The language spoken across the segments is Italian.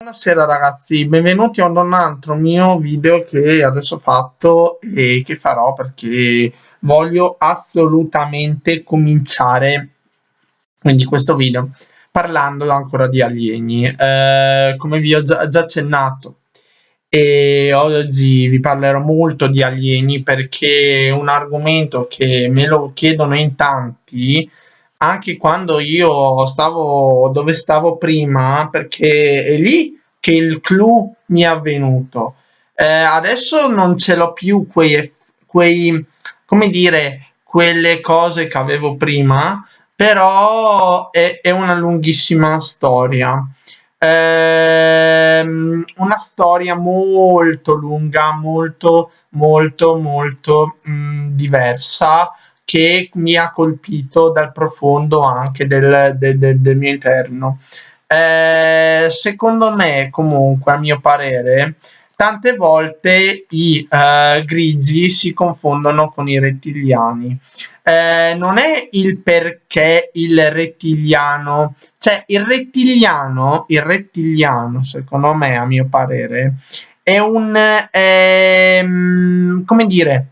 Buonasera ragazzi, benvenuti ad un altro mio video che adesso ho fatto e che farò perché voglio assolutamente cominciare quindi questo video parlando ancora di alieni. Eh, come vi ho già, già accennato e oggi vi parlerò molto di alieni perché è un argomento che me lo chiedono in tanti anche quando io stavo dove stavo prima, perché è lì che il clou mi è avvenuto. Eh, adesso non ce l'ho più quei, quei, come dire, quelle cose che avevo prima, però è, è una lunghissima storia. Eh, una storia molto lunga, molto, molto, molto mh, mm, diversa che mi ha colpito dal profondo anche del, del, del, del mio interno. Eh, secondo me, comunque, a mio parere, tante volte i uh, grigi si confondono con i rettiliani. Eh, non è il perché il rettiliano, cioè il rettiliano, il rettiliano, secondo me, a mio parere, è un, eh, come dire,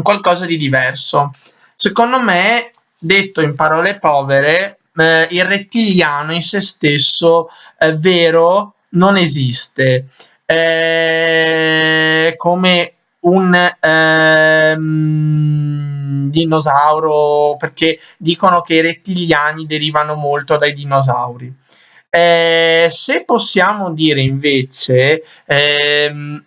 qualcosa di diverso. Secondo me, detto in parole povere, eh, il rettiliano in se stesso eh, vero non esiste. Eh, come un ehm, dinosauro, perché dicono che i rettiliani derivano molto dai dinosauri. Eh, se possiamo dire invece ehm,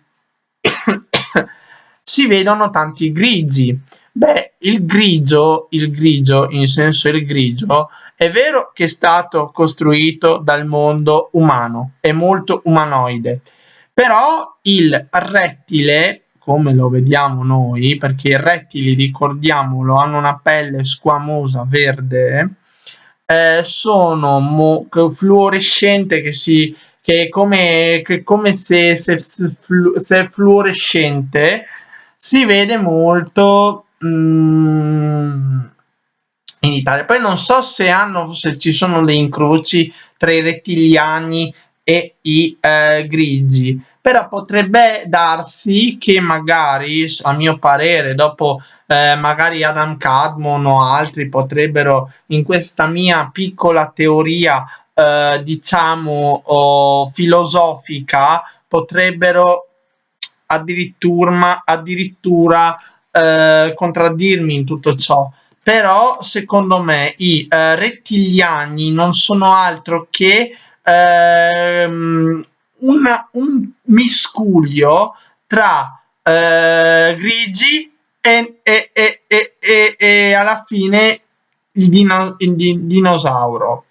si vedono tanti grigi. Beh, il grigio, il grigio, in senso il grigio, è vero che è stato costruito dal mondo umano, è molto umanoide, però il rettile, come lo vediamo noi, perché i rettili, ricordiamolo, hanno una pelle squamosa verde, eh, sono fluorescente che si che è come, che come se, se, se fluorescente si vede molto mm, in Italia. Poi non so se, hanno, se ci sono dei incroci tra i rettiliani e i eh, grigi, però potrebbe darsi che magari, a mio parere, dopo eh, magari Adam Cadmon o altri potrebbero in questa mia piccola teoria, eh, diciamo, oh, filosofica, potrebbero addirittura, addirittura eh, contraddirmi in tutto ciò. Però secondo me i eh, rettiliani non sono altro che ehm, una, un miscuglio tra eh, grigi e, e, e, e, alla fine il, dino, il dinosauro.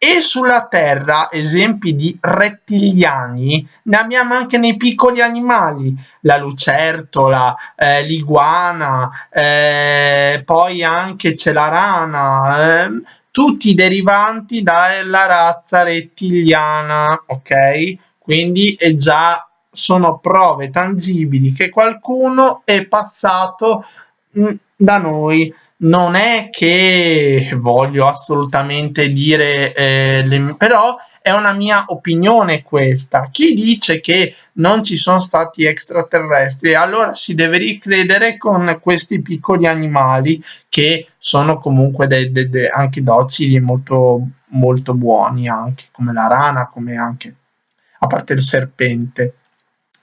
E sulla Terra esempi di rettiliani ne abbiamo anche nei piccoli animali, la lucertola, eh, l'iguana, eh, poi anche c'è la rana, eh, tutti derivanti dalla razza rettiliana, ok? Quindi è già sono prove tangibili che qualcuno è passato mh, mm, da noi non è che voglio assolutamente dire, eh, le, però è una mia opinione questa. Chi dice che non ci sono stati extraterrestri, allora si deve ricredere con questi piccoli animali che sono comunque de, de, de, anche docili e molto, molto buoni, anche come la rana, come anche a parte il serpente.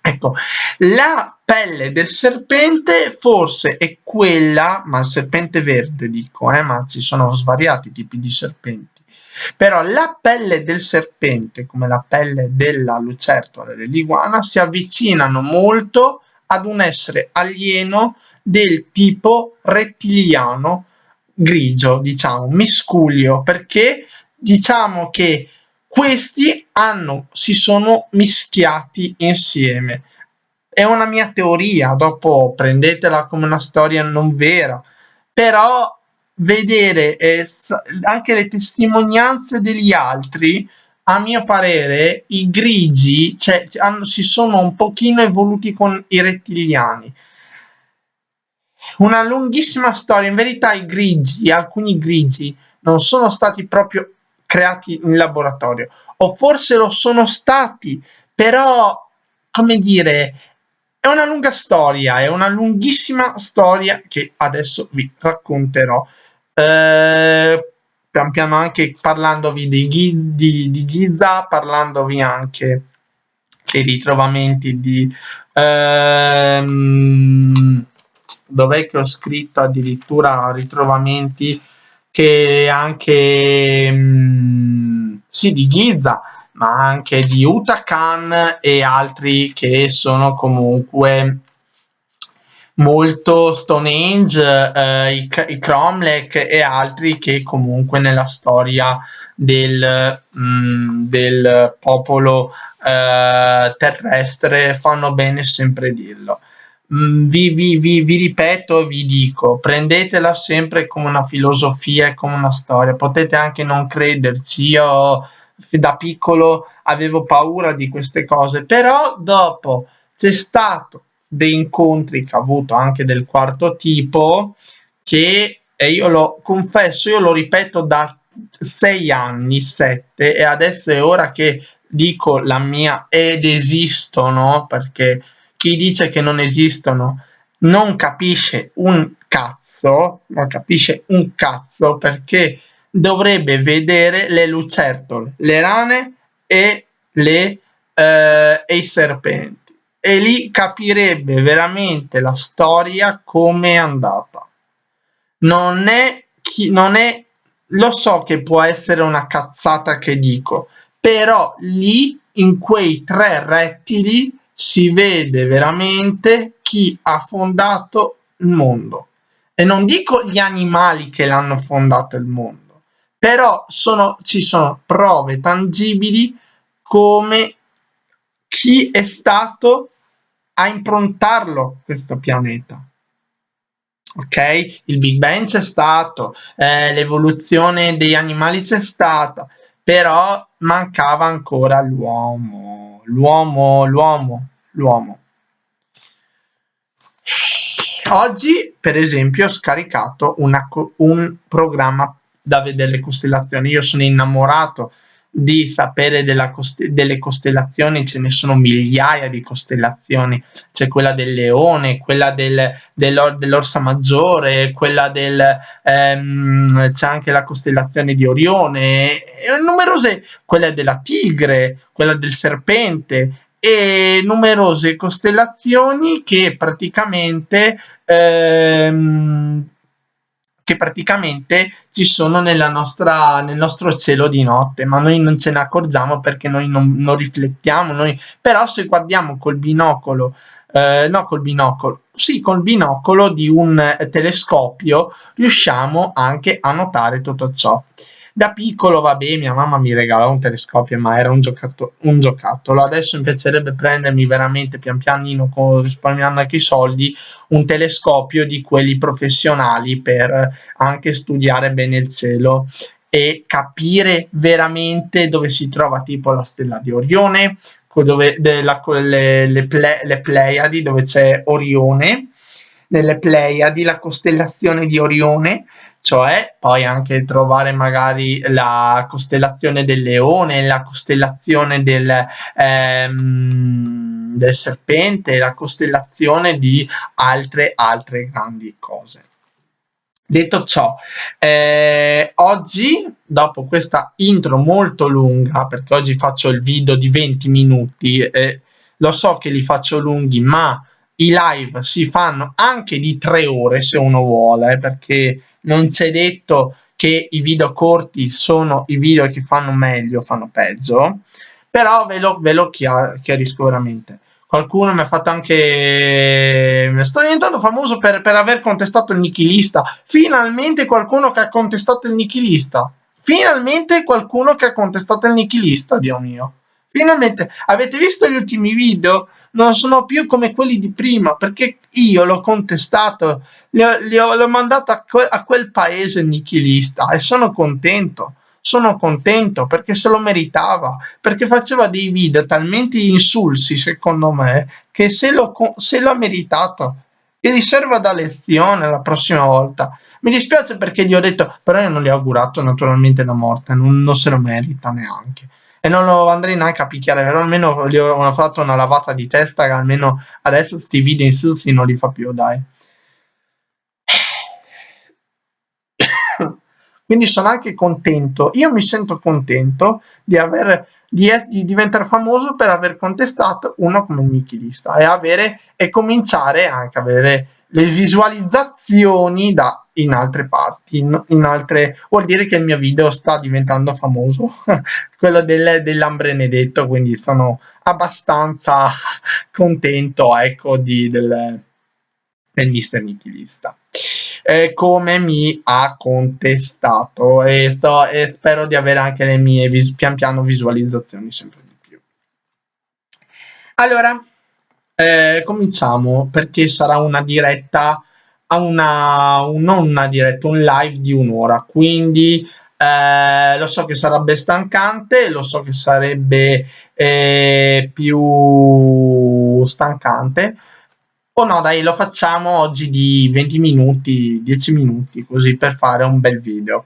Ecco, la pelle del serpente forse è quella, ma il serpente verde dico, eh, ma ci sono svariati tipi di serpenti, però la pelle del serpente, come la pelle della lucertola e dell'iguana, si avvicinano molto ad un essere alieno del tipo rettiliano grigio, diciamo, miscuglio, perché diciamo che questi hanno, si sono mischiati insieme. È una mia teoria, dopo prendetela come una storia non vera, però vedere eh, anche le testimonianze degli altri, a mio parere, i grigi cioè, hanno, si sono un pochino evoluti con i rettiliani. Una lunghissima storia, in verità i grigi, alcuni grigi, non sono stati proprio creati in laboratorio. o forse lo sono stati, però, come dire, è una lunga storia, è una lunghissima storia che adesso vi racconterò. Eh, pian piano anche parlandovi di, di, di Giza, parlandovi anche dei ritrovamenti di... Ehm, dov'è che ho scritto addirittura ritrovamenti che anche... Mh, sì, di Giza, ma anche di Utakan e altri che sono comunque molto Stonehenge, eh, i, i Cromlech e altri che comunque nella storia del, mh, mm, del popolo eh, terrestre fanno bene sempre dirlo. Mm, vi, vi, vi, vi ripeto e vi dico, prendetela sempre come una filosofia e come una storia, potete anche non crederci, io da piccolo avevo paura di queste cose, però dopo c'è stato dei incontri che ho avuto anche del quarto tipo che e io lo confesso, io lo ripeto da sei anni, sette, e adesso è ora che dico la mia ed esistono, perché chi dice che non esistono non capisce un cazzo, non capisce un cazzo perché dovrebbe vedere le lucertole, le rane e, le, eh, e i serpenti e lì capirebbe veramente la storia come è andata. Non è, chi, non è, lo so che può essere una cazzata che dico, però lì in quei tre rettili si vede veramente chi ha fondato il mondo. E non dico gli animali che l'hanno fondato il mondo, però sono, ci sono prove tangibili come chi è stato a improntarlo questo pianeta. Ok? Il Big Bang c'è stato, eh, l'evoluzione degli animali c'è stata, però mancava ancora l'uomo, l'uomo, l'uomo, l'uomo. Oggi, per esempio, ho scaricato una, un programma da vedere le costellazioni. Io sono innamorato di sapere cost delle costellazioni, ce ne sono migliaia di costellazioni, c'è quella del leone, quella del, dell'or dell'orsa maggiore, quella del, ehm, c'è anche la costellazione di Orione, numerose, quella della tigre, quella del serpente, e numerose costellazioni che praticamente ehm, che praticamente ci sono nostra, nel nostro cielo di notte, ma noi non ce ne accorgiamo perché noi non, non riflettiamo, noi, però se guardiamo col binocolo, eh, no col binocolo, sì col binocolo di un telescopio riusciamo anche a notare tutto ciò. Da piccolo, vabbè, mia mamma mi regalò un telescopio, ma era un, giocato un giocattolo. Adesso mi piacerebbe prendermi veramente pian pianino, risparmiando anche i soldi, un telescopio di quelli professionali per anche studiare bene il cielo e capire veramente dove si trova tipo la stella di Orione, dove, della, le, le, ple, le Pleiadi, dove c'è Orione, nelle Pleiadi, la costellazione di Orione, cioè poi anche trovare magari la costellazione del leone, la costellazione del, ehm, del serpente, la costellazione di altre altre grandi cose. Detto ciò, eh, oggi, dopo questa intro molto lunga, perché oggi faccio il video di 20 minuti, eh, lo so che li faccio lunghi, ma i live si fanno anche di 3 ore se uno vuole, perché non c'è detto che i video corti sono i video che fanno meglio, fanno peggio, però ve lo, ve lo chiarisco veramente. Qualcuno mi ha fatto anche... Sto diventando famoso per, per aver contestato il nichilista. Finalmente qualcuno che ha contestato il nichilista. Finalmente qualcuno che ha contestato il nichilista, Dio mio. Finalmente, avete visto gli ultimi video? Non sono più come quelli di prima, perché io l'ho contestato, l'ho mandato a, que a quel paese nichilista e sono contento sono contento perché se lo meritava, perché faceva dei video talmente insulsi secondo me che se lo, se l'ha meritato, che gli serva da lezione la prossima volta. Mi dispiace perché gli ho detto, però io non gli ho augurato naturalmente la morte, non, non se lo merita neanche e non lo andrei neanche a picchiare, però almeno gli ho fatto una lavata di testa che almeno adesso sti video in Silsi non li fa più, dai. Quindi sono anche contento, io mi sento contento di aver di, di, diventare famoso per aver contestato uno come Nichilista e avere e cominciare anche a avere le visualizzazioni da in altre parti, in, in, altre vuol dire che il mio video sta diventando famoso, quello del, dell'ambrenedetto, quindi sono abbastanza contento ecco di, del, del mister nichilista eh, come mi ha contestato e, sto, e spero di avere anche le mie vis- pian piano visualizzazioni sempre di più. Allora eh, cominciamo perché sarà una diretta a una un, diretta un live di un'ora. Quindi eh, lo so che sarebbe stancante lo so che sarebbe eh, più stancante. O no, dai, lo facciamo oggi di 20 minuti, 10 minuti, così per fare un bel video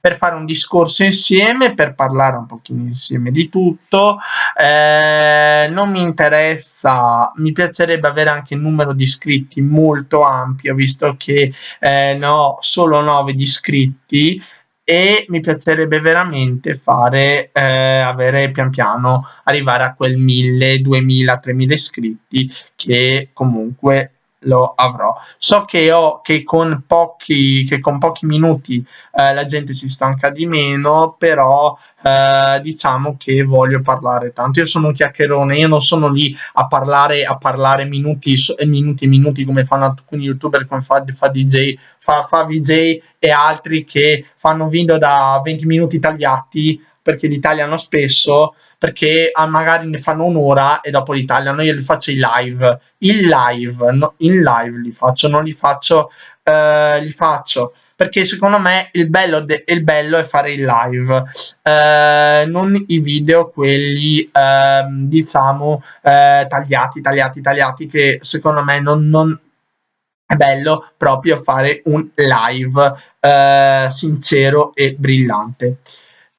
per fare un discorso insieme, per parlare un pochino insieme di tutto. Eh, non mi interessa, mi piacerebbe avere anche il numero di iscritti molto ampio, visto che eh, ne ho solo 9 di iscritti e mi piacerebbe veramente fare eh, avere pian piano arrivare a quel 1000 2000 3000 iscritti che comunque lo avrò. So che, ho, che, con, pochi, che con pochi minuti eh, la gente si stanca di meno, però eh, diciamo che voglio parlare tanto. Io sono un chiacchierone, io non sono lì a parlare, a parlare minuti e minuti e minuti come fanno alcuni youtuber come fa, fa DJ, fa, fa VJ e altri che fanno video da 20 minuti tagliati perché li tagliano spesso perché ah, magari ne fanno un'ora e dopo li tagliano io li faccio in live. In live no, in live li faccio non li faccio eh, li faccio. Perché secondo me il bello, il bello è fare il live. Eh, non i video quelli eh, diciamo eh, tagliati tagliati tagliati che secondo me non, non è bello proprio fare un live eh, sincero e brillante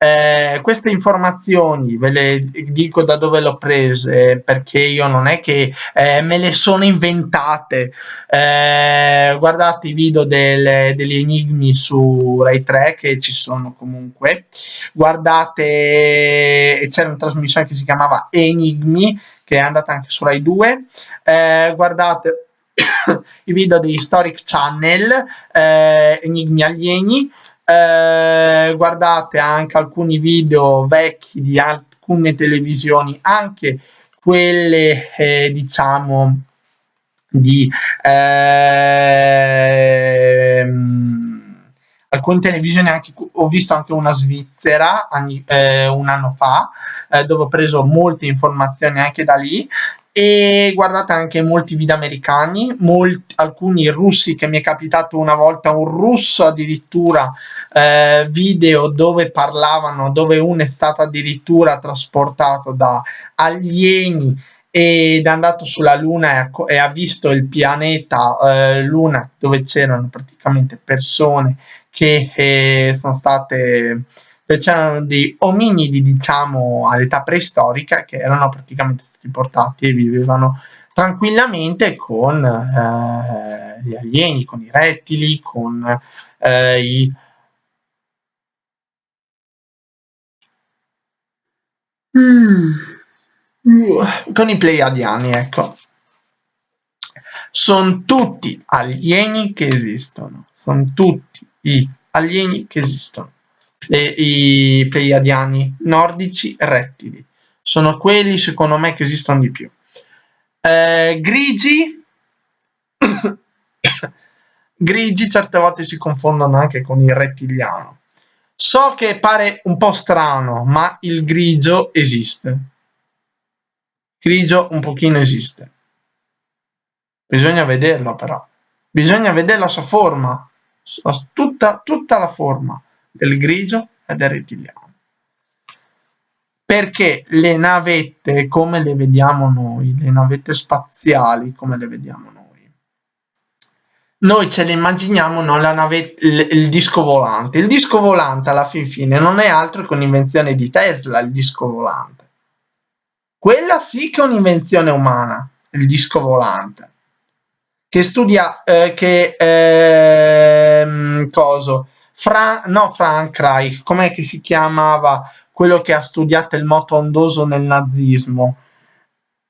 eh, queste informazioni ve le dico da dove le ho prese perché io non è che eh, me le sono inventate. Eh, guardate i video del, degli enigmi su Rai 3 che ci sono comunque. Guardate c'era una trasmissione che si chiamava Enigmi che è andata anche su Rai 2 eh, guardate i video di Historic Channel eh, Enigmi alieni eh, guardate anche alcuni video vecchi di alcune televisioni, anche quelle eh, diciamo di eh, alcune televisioni anche ho visto anche una svizzera anni, eh, un anno fa eh, dove ho preso molte informazioni anche da lì e guardate anche molti video americani, molti, alcuni russi che mi è capitato una volta un russo addirittura eh, video dove parlavano, dove uno è stato addirittura trasportato da alieni ed è andato sulla Luna e ha, e ha visto il pianeta eh, Luna dove c'erano praticamente persone che eh, sono state c'erano dei ominidi, diciamo, all'età preistorica che erano praticamente stati portati e vivevano tranquillamente con eh, gli alieni, con i rettili, con eh, i mm. con i pleiadiani, ecco. Sono tutti alieni che esistono, sono tutti i alieni che esistono le, i pleiadiani nordici rettili. Sono quelli secondo me che esistono di più. Eh, grigi, grigi certe volte si confondono anche con il rettiliano. So che pare un po' strano, ma il grigio esiste. Grigio un pochino esiste. Bisogna vederlo però. Bisogna vedere la sua forma, tutta, tutta la forma del grigio e del rettiliano. Perché le navette come le vediamo noi, le navette spaziali come le vediamo noi, noi ce le immaginiamo non la nave, il, il, disco volante. Il disco volante alla fin fine non è altro che un'invenzione di Tesla, il disco volante. Quella sì che è un'invenzione umana, il disco volante. Che studia, eh, che, eh, coso, Fra, no Frank Reich, com'è che si chiamava quello che ha studiato il moto ondoso nel nazismo?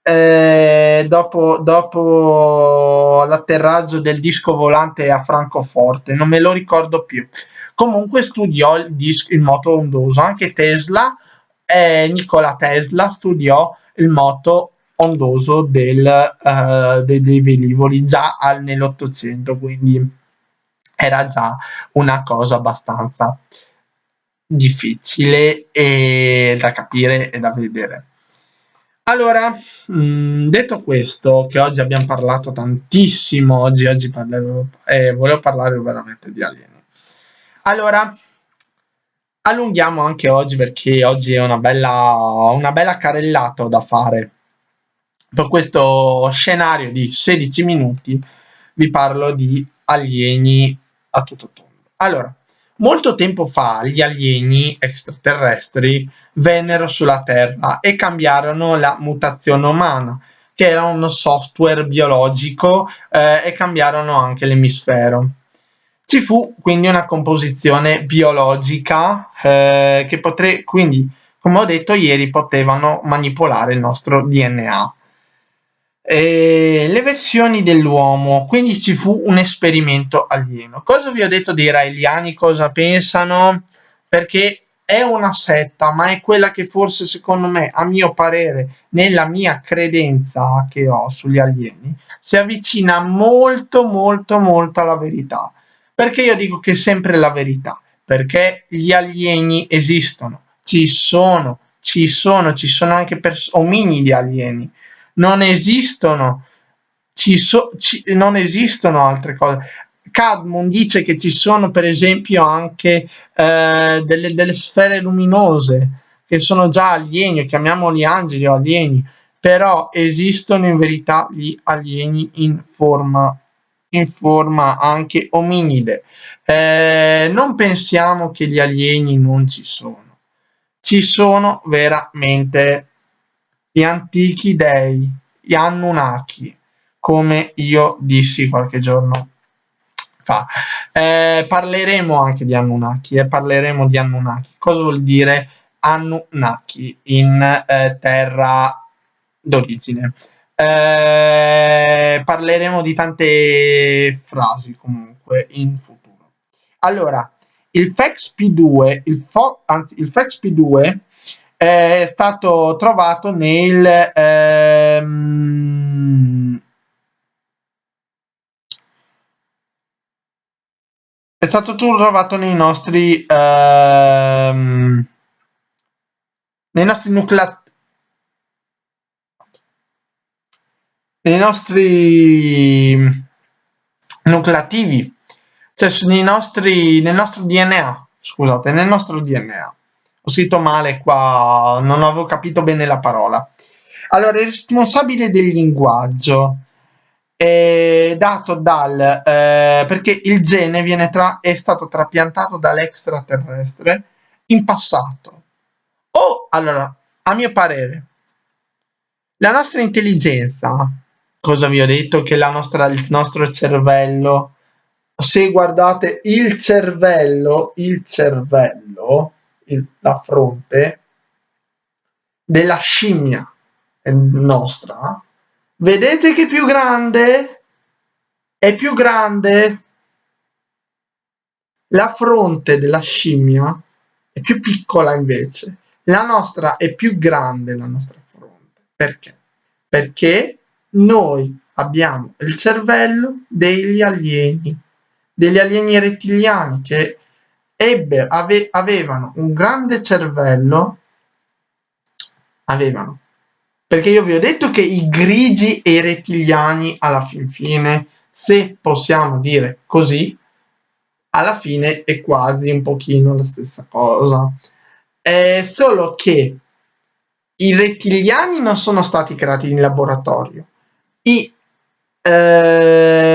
eh, dopo, dopo l'atterraggio del disco volante a Francoforte, non me lo ricordo più. Comunque studiò il, disco, il moto ondoso, anche Tesla, eh, Nikola Tesla studiò il moto ondoso del, uh, dei, dei velivoli già nell'Ottocento, quindi era già una cosa abbastanza difficile e da capire e da vedere. Allora, mh, mm, detto questo, che oggi abbiamo parlato tantissimo, oggi, oggi parlerò, eh, volevo parlare veramente di alieni. Allora, allunghiamo anche oggi perché oggi è una bella, una bella carrellata da fare. Per questo scenario di 16 minuti vi parlo di alieni a tutto tondo. Allora, Molto tempo fa gli alieni extraterrestri vennero sulla Terra e cambiarono la mutazione umana, che era uno software biologico, eh, e cambiarono anche l'emisfero. Ci fu quindi una composizione biologica eh, che potrei, quindi, come ho detto ieri, potevano manipolare il nostro DNA eh, le versioni dell'uomo, quindi ci fu un esperimento alieno. Cosa vi ho detto dei raeliani, cosa pensano? Perché è una setta, ma è quella che forse secondo me, a mio parere, nella mia credenza che ho sugli alieni, si avvicina molto molto molto alla verità. Perché io dico che è sempre la verità? Perché gli alieni esistono, ci sono, ci sono, ci sono anche ominidi alieni non esistono, ci so, ci, non esistono altre cose. Cadmon dice che ci sono per esempio anche eh, delle, delle, sfere luminose che sono già alieni, chiamiamoli angeli o alieni, però esistono in verità gli alieni in forma, in forma anche ominide. Eh, non pensiamo che gli alieni non ci sono, ci sono veramente gli antichi dei, gli Anunnaki, come io dissi qualche giorno fa. Eh, parleremo anche di Anunnaki eh, parleremo di Anunnaki. Cosa vuol dire Anunnaki in eh, terra d'origine? Eh, parleremo di tante frasi comunque in futuro. Allora, il FEXP2, il, anzi, il FEXP2 è stato trovato nel ehm, è stato trovato nei nostri ehm, nei nostri nuclei nei nostri nucleativi cioè nei nostri nel nostro DNA scusate nel nostro DNA ho scritto male qua, non avevo capito bene la parola. Allora, il responsabile del linguaggio è dato dal... Eh, perché il gene viene tra, è stato trapiantato dall'extraterrestre in passato. O, allora, a mio parere, la nostra intelligenza, cosa vi ho detto? Che la nostra, il nostro cervello, se guardate il cervello, il cervello il, la fronte della scimmia nostra, vedete che più grande? È più grande la fronte della scimmia è più piccola invece. La nostra è più grande la nostra fronte. Perché? Perché noi abbiamo il cervello degli alieni, degli alieni rettiliani che ebbe, ave, avevano un grande cervello, avevano, perché io vi ho detto che i grigi e i rettiliani alla fin fine, se possiamo dire così, alla fine è quasi un pochino la stessa cosa. È solo che i rettiliani non sono stati creati in laboratorio. I, eh,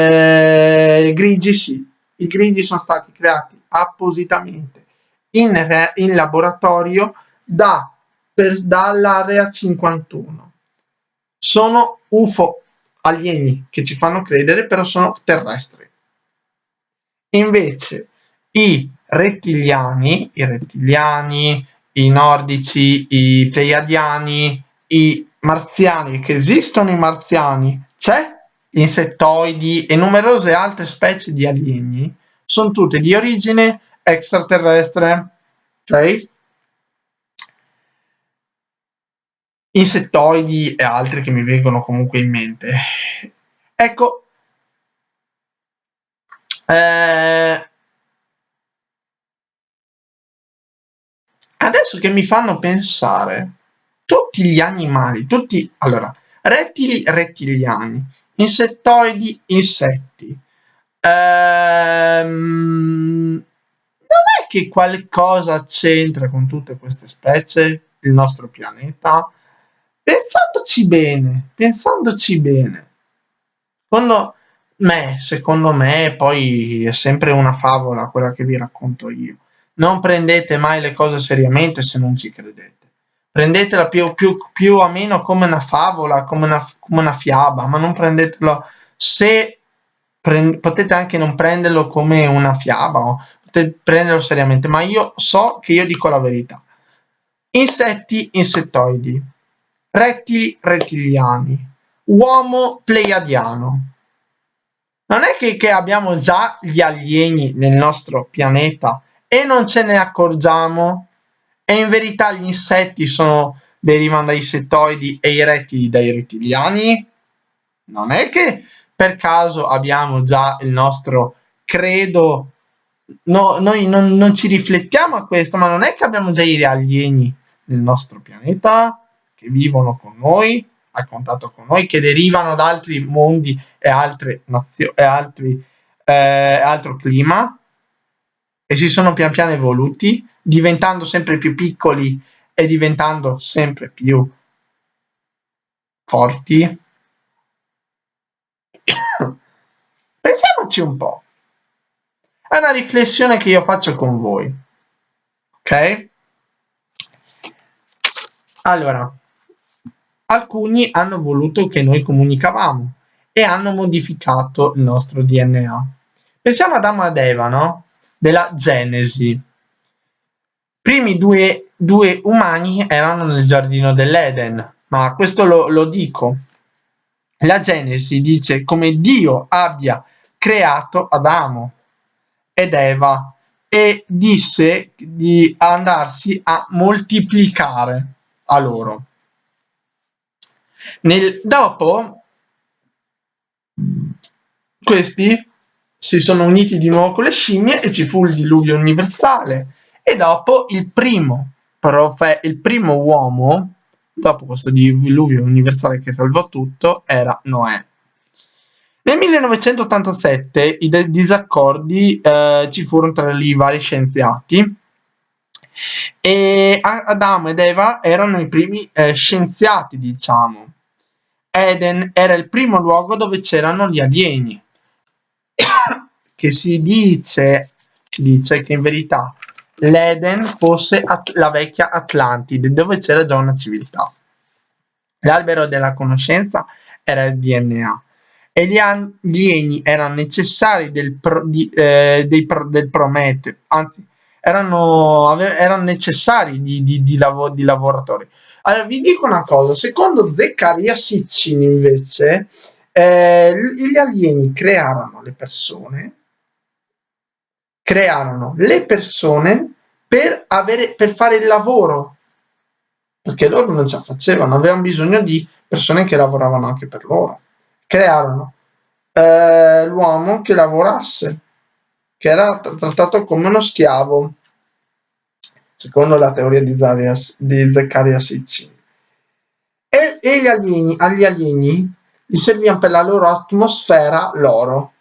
grigi sì, i grigi sono stati creati appositamente in, in laboratorio da, per, dall'area 51. Sono UFO alieni che ci fanno credere, però sono terrestri. Invece i rettiliani, i rettiliani, i nordici, i pleiadiani, i marziani, che esistono i marziani, c'è insettoidi e numerose altre specie di alieni, sono tutte di origine extraterrestre, ok? Insettoidi e altri che mi vengono comunque in mente. Ecco, eh, adesso che mi fanno pensare, tutti gli animali, tutti, allora, rettili, rettiliani, insettoidi, insetti, ehm, non è che qualcosa c'entra con tutte queste specie, il nostro pianeta? Pensandoci bene, pensandoci bene. Secondo me, secondo me, poi è sempre una favola quella che vi racconto io. Non prendete mai le cose seriamente se non ci credete. Prendetela più, più, più o meno come una favola, come una, come una fiaba, ma non prendetelo se potete anche non prenderlo come una fiaba o potete prenderlo seriamente, ma io so che io dico la verità. Insetti, insettoidi, rettili, rettiliani, uomo pleiadiano. Non è che, che abbiamo già gli alieni nel nostro pianeta e non ce ne accorgiamo e in verità gli insetti sono, derivano dai insettoidi e i rettili dai rettiliani? Non è che per caso abbiamo già il nostro credo? No, noi non, non, ci riflettiamo a questo, ma non è che abbiamo già i alieni nel nostro pianeta che vivono con noi, a contatto con noi, che derivano da altri mondi e altre nazioni e altri, eh, altro clima? E si sono pian piano evoluti, diventando sempre più piccoli e diventando sempre più forti. Pensiamoci un po'. È una riflessione che io faccio con voi. Ok? Allora, alcuni hanno voluto che noi comunicavamo e hanno modificato il nostro DNA. Pensiamo ad Adamo ed Eva, no? Della Genesi. Primi due, due umani erano nel giardino dell'Eden, ma questo lo, lo dico. La Genesi dice come Dio abbia creato Adamo ed Eva e disse di andarsi a moltiplicare a loro. Nel, dopo questi si sono uniti di nuovo con le scimmie e ci fu il diluvio universale e dopo il primo, profe, il primo uomo, dopo questo diluvio universale che salvò tutto, era Noè. Nel 1987 i disaccordi eh, ci furono tra i vari scienziati e Adamo ed Eva erano i primi eh, scienziati, diciamo. Eden era il primo luogo dove c'erano gli alieni, che si dice, si dice che in verità l'Eden fosse la vecchia Atlantide, dove c'era già una civiltà. L'albero della conoscenza era il DNA e gli alieni erano necessari del, pro, di, eh, dei, del Prometeo, anzi erano, erano necessari di, di, di, lav di, lavoratori. Allora vi dico una cosa, secondo Zeccaria Sitchin invece eh, gli alieni crearono le persone, crearono le persone per, avere, per fare il lavoro, perché loro non ce la facevano, avevano bisogno di persone che lavoravano anche per loro crearono eh, l'uomo che lavorasse, che era trattato come uno schiavo, secondo la teoria di, Zarias, di Zaccaria Sitchin. E, e gli alieni, agli alieni gli servivano per la loro atmosfera l'oro.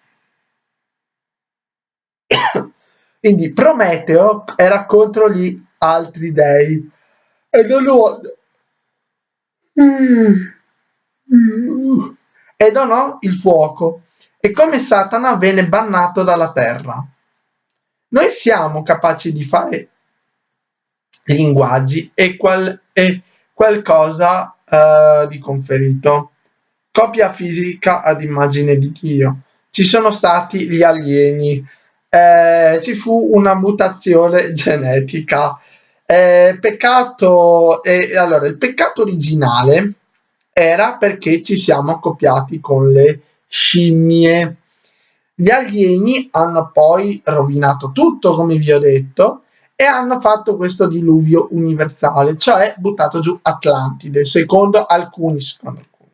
Quindi Prometeo era contro gli altri dei e non lo... Mm. Mm e donò il fuoco e come Satana venne bannato dalla terra. Noi siamo capaci di fare linguaggi e, qual, e qualcosa uh, di conferito. Copia fisica ad immagine di Dio. Ci sono stati gli alieni, eh, ci fu una mutazione genetica. Eh, peccato, eh, allora, il peccato originale era perché ci siamo accoppiati con le scimmie. Gli alieni hanno poi rovinato tutto, come vi ho detto, e hanno fatto questo diluvio universale, cioè buttato giù Atlantide, secondo alcuni, secondo alcuni,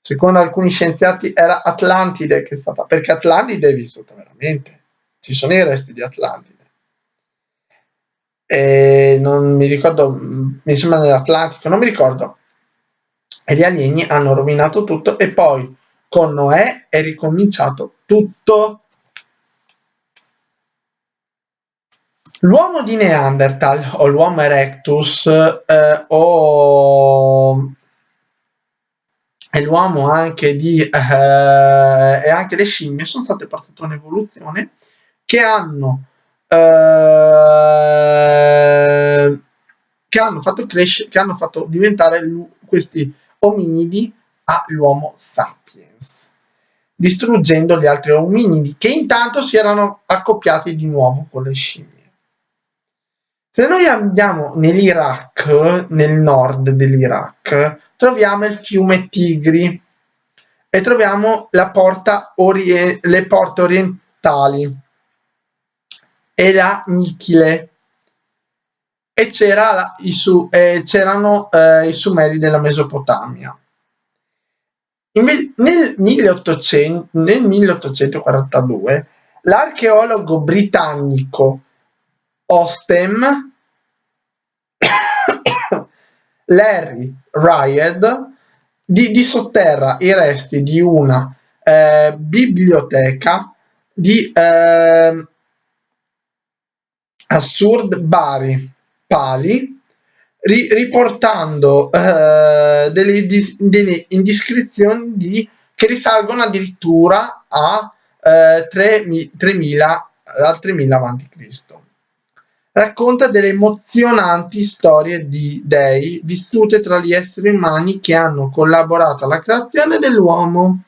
secondo alcuni scienziati era Atlantide che è stata, perché Atlantide è vissuta veramente, ci sono i resti di Atlantide. E non mi ricordo, mi sembra nell'Atlantico, non mi ricordo. E gli alieni hanno rovinato tutto e poi con Noè è ricominciato tutto L'uomo di Neanderthal o l'Homo erectus eh, o e l'uomo anche di eh, e anche le scimmie sono state portate un'evoluzione che hanno eh, che hanno fatto crescere che hanno fatto diventare questi ominidi all'uomo sapiens distruggendo gli altri ominidi che intanto si erano accoppiati di nuovo con le scimmie. Se noi andiamo nell'Iraq, nel nord dell'Iraq, troviamo il fiume Tigri e troviamo porta le porte orientali e la Nichile e c'era su eh, c'erano eh, i Sumeri della Mesopotamia. Nel, 1800, nel 1842 l'archeologo britannico Ostem, Larry Ried di, disotterra i resti di una eh, biblioteca di eh, Assurd Bari Pali ri, riportando eh, delle, delle, indiscrezioni di, che risalgono addirittura a eh, 3000 al 3000 a.C racconta delle emozionanti storie di dei vissute tra gli esseri umani che hanno collaborato alla creazione dell'uomo.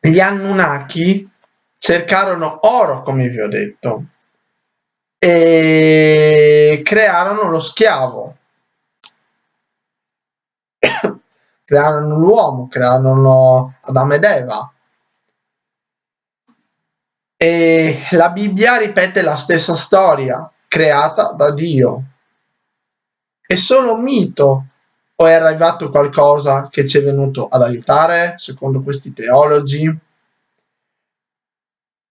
Gli Anunnaki cercarono oro, come vi ho detto, e crearono lo schiavo. crearono l'uomo, crearono Adamo ed Eva e la Bibbia ripete la stessa storia creata da Dio. È solo un mito o è arrivato qualcosa che ci è venuto ad aiutare, secondo questi teologi?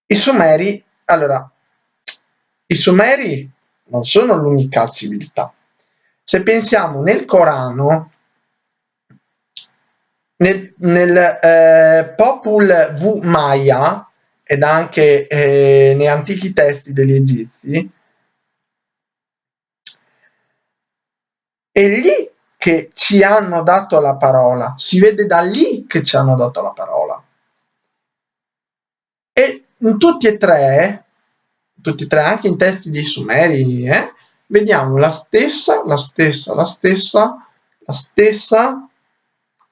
I Sumeri, allora, i Sumeri non sono l'unica civiltà. Se pensiamo nel Corano, nel, nel eh, Popul V Maya, ed anche eh, nei antichi testi degli egizi, è lì che ci hanno dato la parola, si vede da lì che ci hanno dato la parola. E in tutti e tre, tutti e tre, anche in testi dei Sumeri, eh, vediamo la stessa, la stessa, la stessa, la stessa,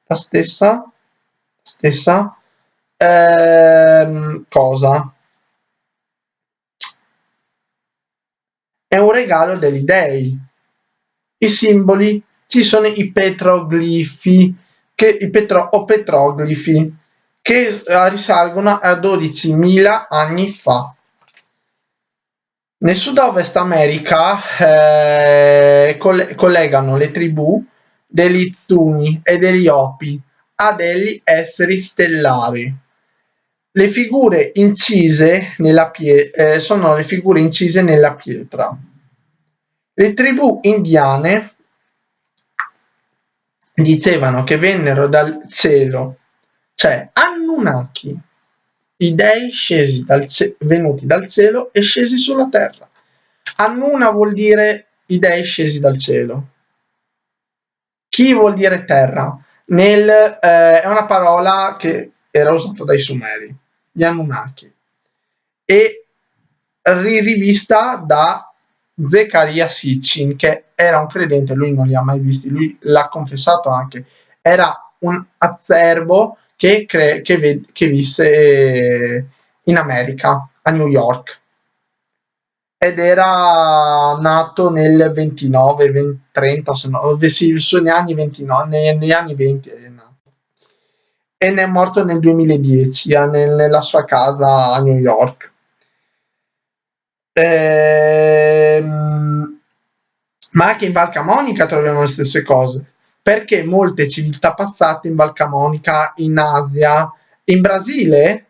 la stessa, stessa ehm, cosa? È un regalo degli dei. I simboli ci sono i petroglifi che, i petro, o petroglifi che eh, risalgono a 12.000 anni fa. Nel sud-ovest America eh, collegano le tribù degli Zuni e degli Opi a degli esseri stellari. Le figure incise nella pietra eh, sono le figure incise nella pietra. Le tribù indiane dicevano che vennero dal cielo, cioè Anunnaki, i dei scesi dal venuti dal cielo e scesi sulla terra. Annuna vuol dire i dei scesi dal cielo. Chi vuol dire terra? Nel, eh, è una parola che era usata dai Sumeri, gli Anunnaki, e rivista da Zechariah Sitchin, che era un credente, lui non li ha mai visti, lui l'ha confessato anche, era un azzerbo che, cre- che, ve- che visse in America, a New York ed era nato nel 29, 20, 30, se no, sì, negli anni 29, negli anni 20 è nato. E ne è morto nel 2010 nel, nella sua casa a New York. Ehm, ma anche in Val Camonica troviamo le stesse cose, perché molte civiltà passate in Val Camonica, in Asia, in Brasile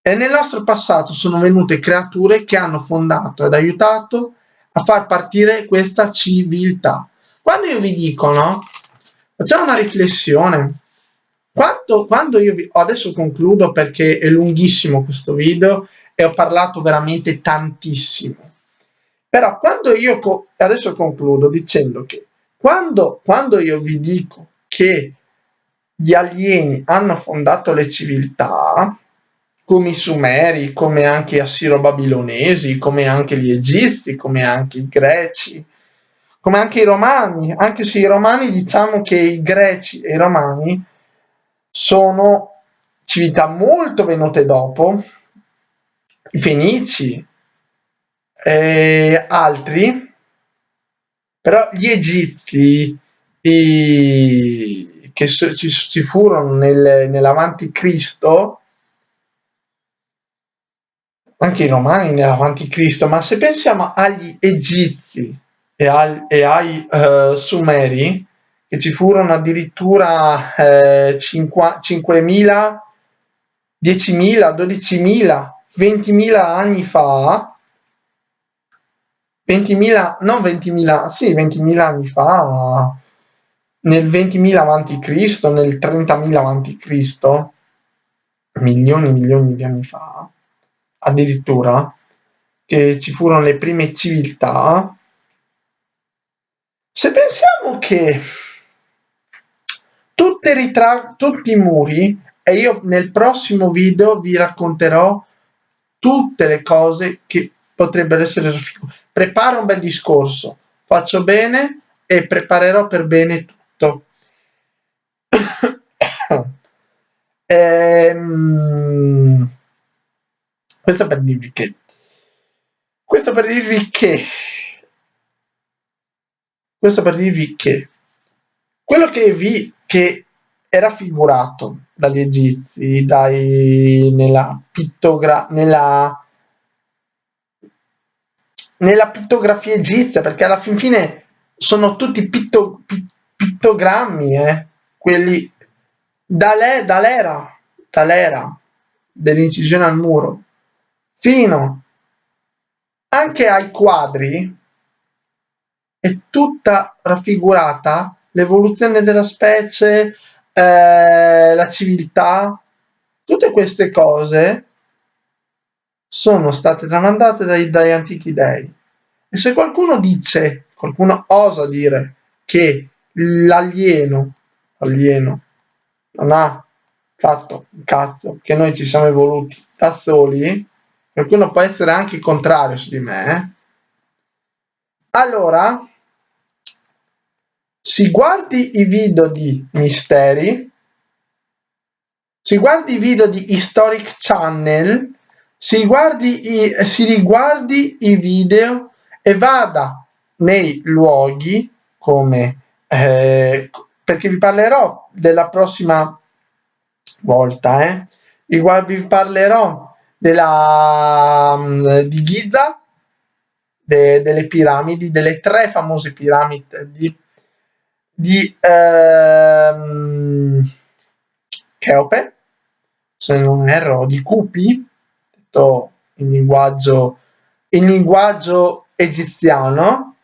e nel nostro passato sono venute creature che hanno fondato ed aiutato a far partire questa civiltà. Quando io vi dico, no? Facciamo una riflessione. Quando, quando io vi, adesso concludo perché è lunghissimo questo video e ho parlato veramente tantissimo. Però quando io, adesso concludo dicendo che quando, quando io vi dico che gli alieni hanno fondato le civiltà, come i Sumeri, come anche gli Assiro-Babilonesi, come anche gli Egizi, come anche i Greci, come anche i Romani, anche se i Romani diciamo che i Greci e i Romani sono civiltà molto venute dopo, i Fenici e altri, però gli Egizi i, che ci, ci furono nel, nell'avanti Cristo anche i romani nell'avanti Cristo, ma se pensiamo agli egizi e, al, e ai uh, sumeri, che ci furono addirittura eh, 5.000, 10.000, 12.000, 20.000 anni fa, 20.000, non 20.000, sì, 20.000 anni fa, nel 20.000 avanti Cristo, nel 30.000 avanti Cristo, milioni e milioni di anni fa, addirittura che ci furono le prime civiltà, se pensiamo che ritra- tutti i muri, e io nel prossimo video vi racconterò tutte le cose che potrebbero essere raffigurate. Preparo un bel discorso, faccio bene e preparerò per bene tutto. ehm, questo per dirvi che questo per dirvi che questo per dirvi che quello che vi che è raffigurato dagli egizi dai, nella pittogra nella nella pittografia egizia perché alla fin fine sono tutti pitto, pittogrammi eh? quelli dall'era dall'era dell'incisione al muro fino anche ai quadri è tutta raffigurata l'evoluzione della specie, eh, la civiltà, tutte queste cose sono state tramandate dai, dagli antichi dei. E se qualcuno dice, qualcuno osa dire che l'alieno, alieno, non ha fatto un cazzo, che noi ci siamo evoluti da soli, qualcuno può essere anche contrario su di me, eh? allora si guardi i video di Misteri, si guardi i video di Historic Channel, si, guardi i, si riguardi i video e vada nei luoghi come eh, perché vi parlerò della prossima volta eh? vi parlerò della, mm, di Giza, de, delle piramidi, delle tre famose piramidi di, di ehm, Cheope, se non erro, di Cupi, detto in linguaggio, in linguaggio egiziano.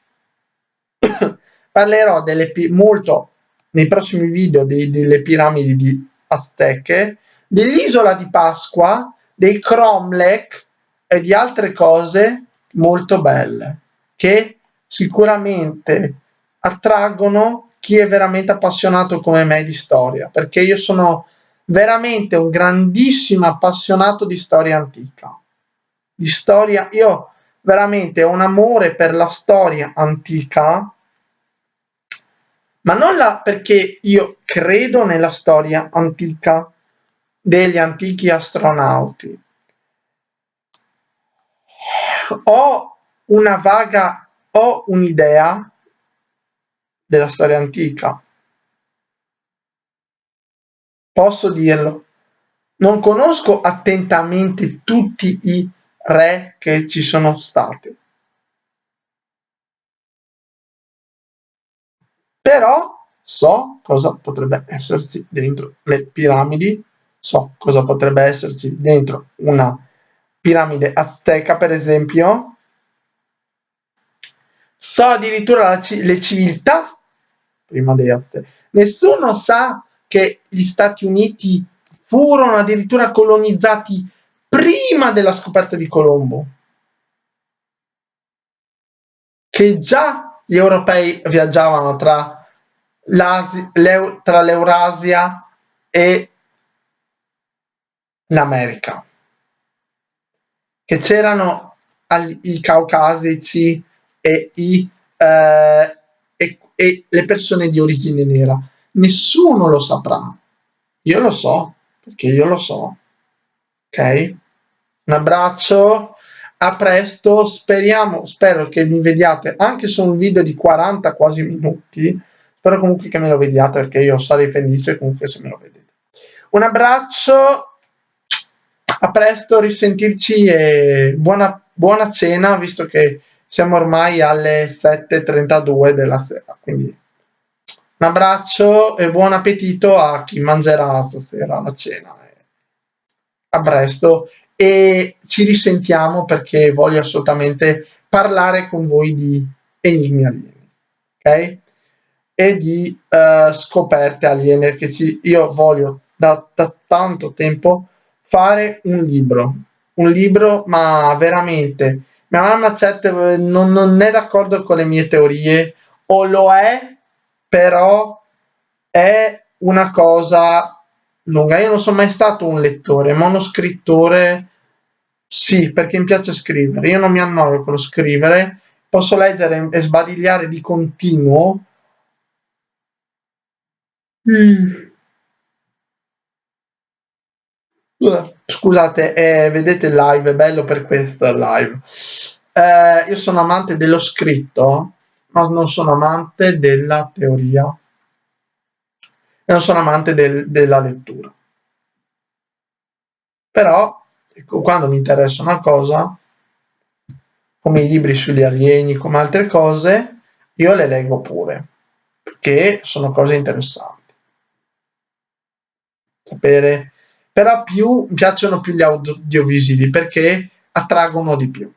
Parlerò delle, molto nei prossimi video di, delle piramidi di Azteche, dell'isola di Pasqua dei cromlech e di altre cose molto belle che sicuramente attraggono chi è veramente appassionato come me di storia, perché io sono veramente un grandissimo appassionato di storia antica. Di storia, io veramente ho un amore per la storia antica, ma non la, perché io credo nella storia antica degli antichi astronauti. Ho una vaga, ho un'idea della storia antica. Posso dirlo. Non conosco attentamente tutti i re che ci sono stati. Però so cosa potrebbe esserci dentro le piramidi, so cosa potrebbe esserci dentro una piramide azteca, per esempio. So addirittura le civiltà prima dei aztechi. Nessuno sa che gli Stati Uniti furono addirittura colonizzati prima della scoperta di Colombo, che già gli europei viaggiavano tra, l'Eurasia e l'America, che c'erano i caucasici e, i, eh, e, e le persone di origine nera. Nessuno lo saprà. Io lo so, perché io lo so. Ok? Un abbraccio, a presto, speriamo, spero che mi vediate anche su un video di 40 quasi minuti, spero comunque che me lo vediate perché io sarei felice comunque se me lo vedete. Un abbraccio, a presto, risentirci e buona, buona cena visto che siamo ormai alle 7.32 della sera, quindi un abbraccio e buon appetito a chi mangerà stasera la cena. A presto e ci risentiamo perché voglio assolutamente parlare con voi di enigmi alieni, ok? E di uh, scoperte aliene che ci, io voglio da, da tanto tempo fare un libro, un libro ma veramente mia mamma Chat non, non è d'accordo con le mie teorie o lo è però è una cosa lunga io non sono mai stato un lettore ma uno scrittore sì, perché mi piace scrivere. Io non mi annoio con lo scrivere, posso leggere e sbadigliare di continuo. Mm. Scusate, eh, vedete il live, è bello per questo live. Eh, io sono amante dello scritto, ma non sono amante della teoria. E non sono amante del, della lettura. Però Ecco, quando mi interessa una cosa, come i libri sugli alieni, come altre cose, io le leggo pure, perché sono cose interessanti. Sapere, però più mi piacciono più gli audiovisivi perché attraggono di più.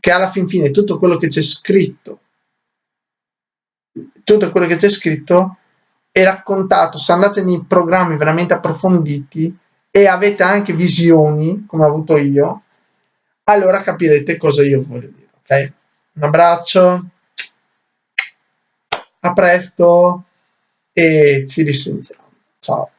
Che alla fin fine tutto quello che c'è scritto, tutto quello che c'è scritto è raccontato, se andate nei programmi veramente approfonditi, e avete anche visioni, come ho avuto io, allora capirete cosa io voglio dire, ok? Un abbraccio, a presto e ci risentiamo. Ciao.